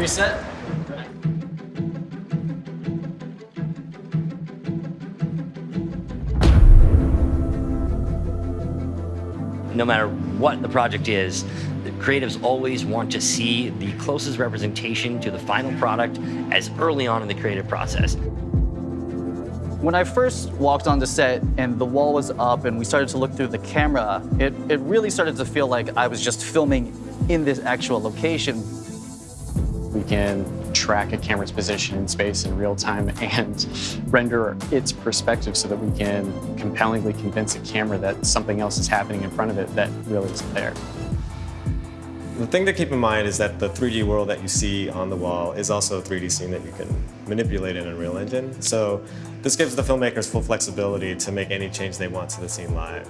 reset. No matter what the project is, the creatives always want to see the closest representation to the final product as early on in the creative process. When I first walked on the set and the wall was up and we started to look through the camera, it, it really started to feel like I was just filming in this actual location. We can track a camera's position in space in real time and render its perspective so that we can compellingly convince a camera that something else is happening in front of it that really isn't there. The thing to keep in mind is that the 3D world that you see on the wall is also a 3D scene that you can manipulate in Unreal Engine. So this gives the filmmakers full flexibility to make any change they want to the scene live.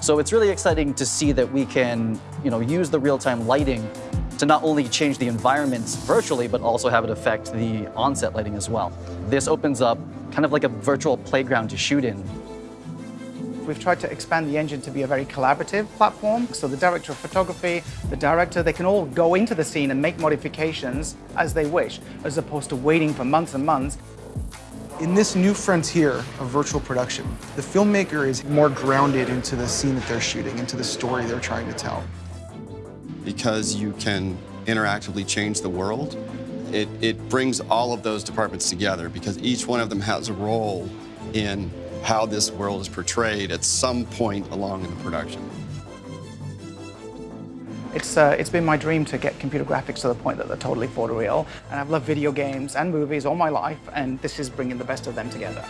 So it's really exciting to see that we can you know, use the real-time lighting to not only change the environments virtually, but also have it affect the on-set lighting as well. This opens up kind of like a virtual playground to shoot in. We've tried to expand the engine to be a very collaborative platform. So the director of photography, the director, they can all go into the scene and make modifications as they wish, as opposed to waiting for months and months. In this new frontier of virtual production, the filmmaker is more grounded into the scene that they're shooting, into the story they're trying to tell. Because you can interactively change the world, it, it brings all of those departments together because each one of them has a role in how this world is portrayed at some point along in the production. It's, uh, it's been my dream to get computer graphics to the point that they're totally photoreal. And I've loved video games and movies all my life, and this is bringing the best of them together.